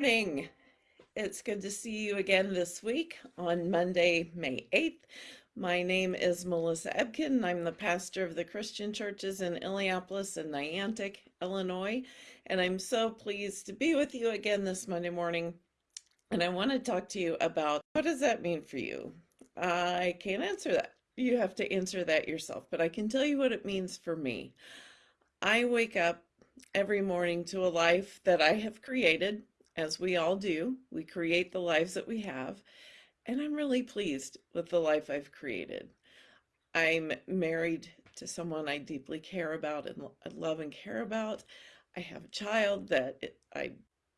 morning. It's good to see you again this week on Monday, May 8th. My name is Melissa Ebken. I'm the pastor of the Christian churches in Illiopolis and Niantic, Illinois. And I'm so pleased to be with you again this Monday morning. And I want to talk to you about what does that mean for you? I can't answer that. You have to answer that yourself, but I can tell you what it means for me. I wake up every morning to a life that I have created as we all do. We create the lives that we have, and I'm really pleased with the life I've created. I'm married to someone I deeply care about and love and care about. I have a child that I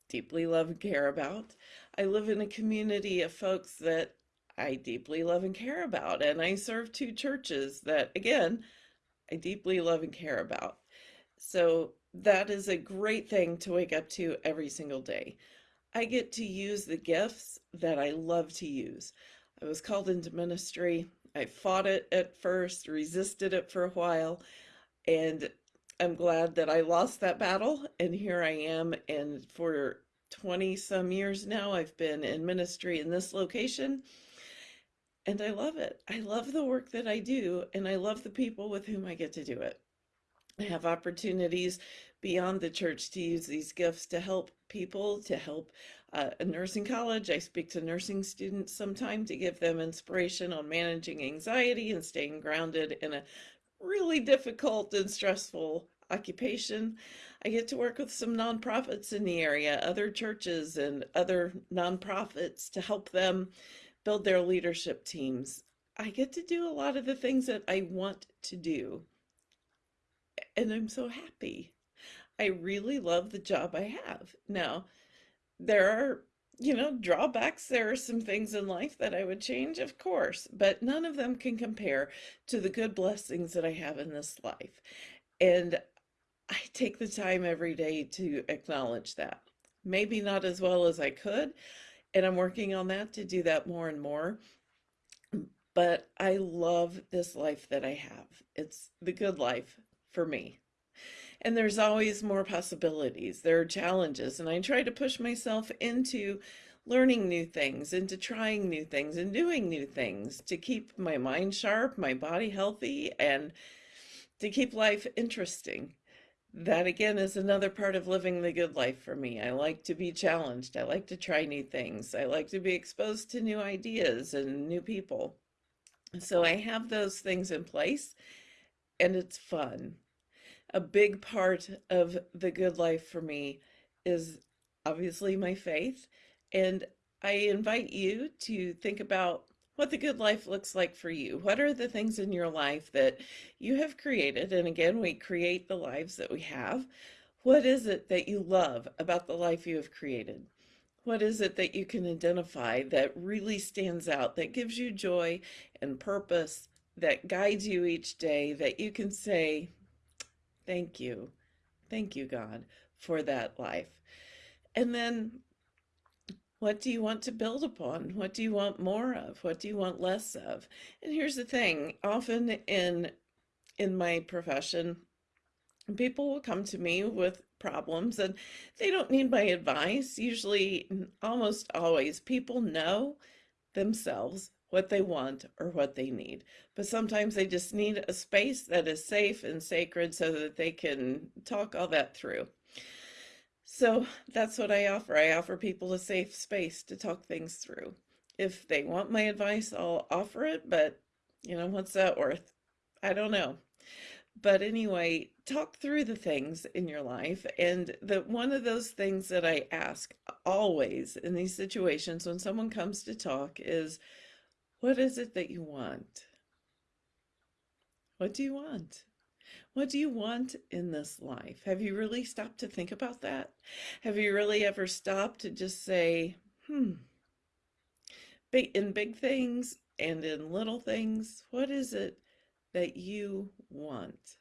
deeply love and care about. I live in a community of folks that I deeply love and care about, and I serve two churches that, again, I deeply love and care about. So that is a great thing to wake up to every single day. I get to use the gifts that I love to use. I was called into ministry. I fought it at first, resisted it for a while, and I'm glad that I lost that battle. And here I am. And for 20 some years now, I've been in ministry in this location. And I love it. I love the work that I do, and I love the people with whom I get to do it. I have opportunities beyond the church to use these gifts to help people, to help uh, a nursing college. I speak to nursing students sometime to give them inspiration on managing anxiety and staying grounded in a really difficult and stressful occupation. I get to work with some nonprofits in the area, other churches and other nonprofits to help them build their leadership teams. I get to do a lot of the things that I want to do and I'm so happy. I really love the job I have. Now, there are, you know, drawbacks. There are some things in life that I would change, of course, but none of them can compare to the good blessings that I have in this life. And I take the time every day to acknowledge that. Maybe not as well as I could, and I'm working on that to do that more and more. But I love this life that I have. It's the good life for me. And there's always more possibilities. There are challenges, and I try to push myself into learning new things, into trying new things, and doing new things to keep my mind sharp, my body healthy, and to keep life interesting. That again is another part of living the good life for me. I like to be challenged. I like to try new things. I like to be exposed to new ideas and new people. So I have those things in place and it's fun. A big part of the good life for me is obviously my faith. And I invite you to think about what the good life looks like for you. What are the things in your life that you have created? And again, we create the lives that we have. What is it that you love about the life you have created? What is it that you can identify that really stands out, that gives you joy and purpose that guides you each day that you can say, Thank you. Thank you, God, for that life. And then what do you want to build upon? What do you want more of? What do you want less of? And here's the thing, often in in my profession, people will come to me with problems and they don't need my advice. Usually, almost always, people know themselves what they want or what they need. But sometimes they just need a space that is safe and sacred so that they can talk all that through. So that's what I offer. I offer people a safe space to talk things through. If they want my advice, I'll offer it, but you know, what's that worth? I don't know. But anyway, talk through the things in your life. And the one of those things that I ask always in these situations when someone comes to talk is, what is it that you want? What do you want? What do you want in this life? Have you really stopped to think about that? Have you really ever stopped to just say, hmm, in big things and in little things, what is it that you want?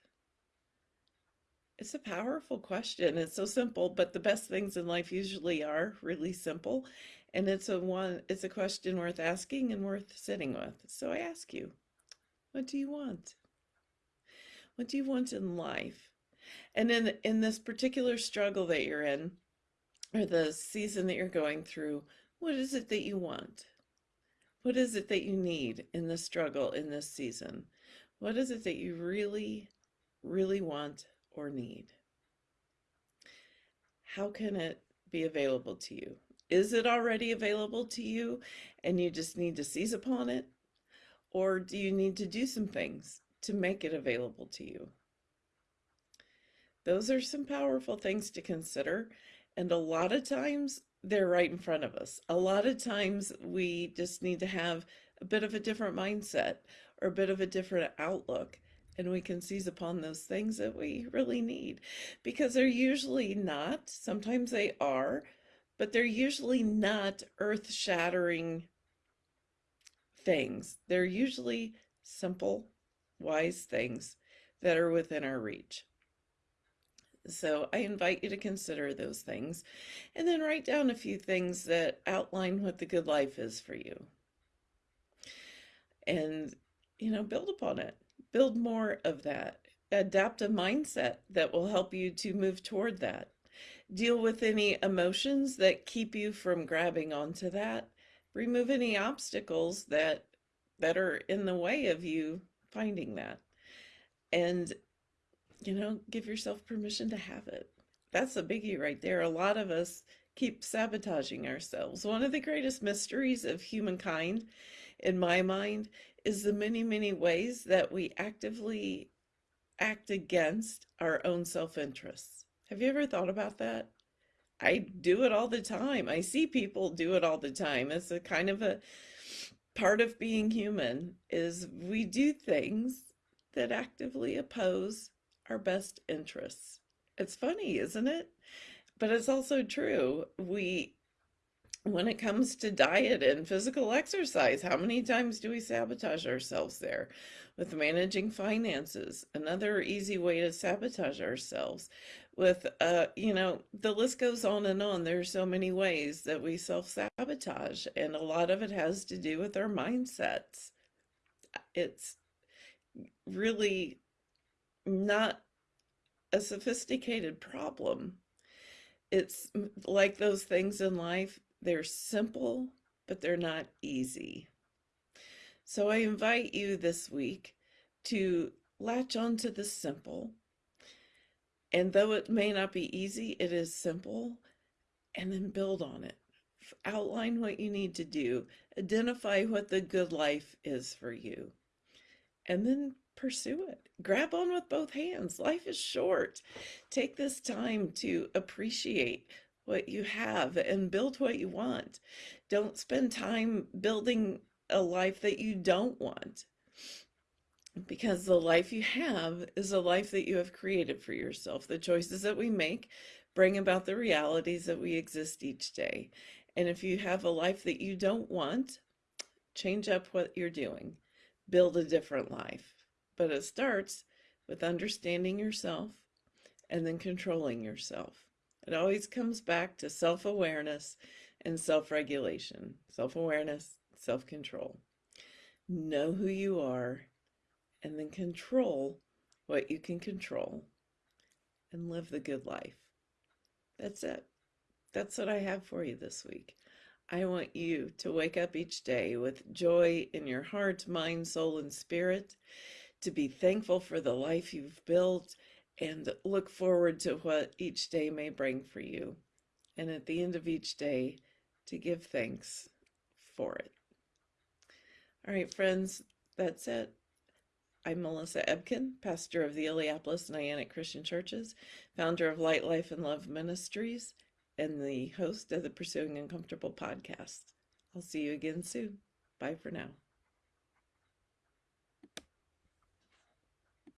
It's a powerful question. It's so simple, but the best things in life usually are really simple. And it's a one it's a question worth asking and worth sitting with. So I ask you, what do you want? What do you want in life? And in in this particular struggle that you're in, or the season that you're going through, what is it that you want? What is it that you need in this struggle in this season? What is it that you really, really want or need? How can it be available to you? Is it already available to you and you just need to seize upon it? Or do you need to do some things to make it available to you? Those are some powerful things to consider. And a lot of times they're right in front of us. A lot of times we just need to have a bit of a different mindset or a bit of a different outlook and we can seize upon those things that we really need because they're usually not, sometimes they are, but they're usually not earth shattering things. They're usually simple, wise things that are within our reach. So I invite you to consider those things and then write down a few things that outline what the good life is for you. And, you know, build upon it. Build more of that. Adapt a mindset that will help you to move toward that. Deal with any emotions that keep you from grabbing onto that. Remove any obstacles that that are in the way of you finding that. And you know, give yourself permission to have it. That's a biggie right there. A lot of us keep sabotaging ourselves. One of the greatest mysteries of humankind, in my mind, is the many, many ways that we actively act against our own self-interests. Have you ever thought about that? I do it all the time. I see people do it all the time. It's a kind of a part of being human is we do things that actively oppose our best interests. It's funny, isn't it? But it's also true. We, when it comes to diet and physical exercise, how many times do we sabotage ourselves there? With managing finances, another easy way to sabotage ourselves. With, uh, you know, the list goes on and on. There's so many ways that we self-sabotage, and a lot of it has to do with our mindsets. It's really not a sophisticated problem. It's like those things in life, they're simple, but they're not easy. So I invite you this week to latch on to the simple. And though it may not be easy, it is simple, and then build on it. Outline what you need to do. Identify what the good life is for you. And then pursue it. Grab on with both hands. Life is short. Take this time to appreciate what you have and build what you want. Don't spend time building a life that you don't want because the life you have is a life that you have created for yourself. The choices that we make bring about the realities that we exist each day. And if you have a life that you don't want, change up what you're doing. Build a different life. But it starts with understanding yourself and then controlling yourself. It always comes back to self-awareness and self-regulation. Self-awareness, self-control. Know who you are and then control what you can control and live the good life. That's it. That's what I have for you this week. I want you to wake up each day with joy in your heart, mind, soul, and spirit to be thankful for the life you've built and look forward to what each day may bring for you. And at the end of each day, to give thanks for it. All right, friends, that's it. I'm Melissa Ebken, pastor of the Illiopolis Niantic Christian Churches, founder of Light, Life, and Love Ministries, and the host of the Pursuing Uncomfortable podcast. I'll see you again soon. Bye for now.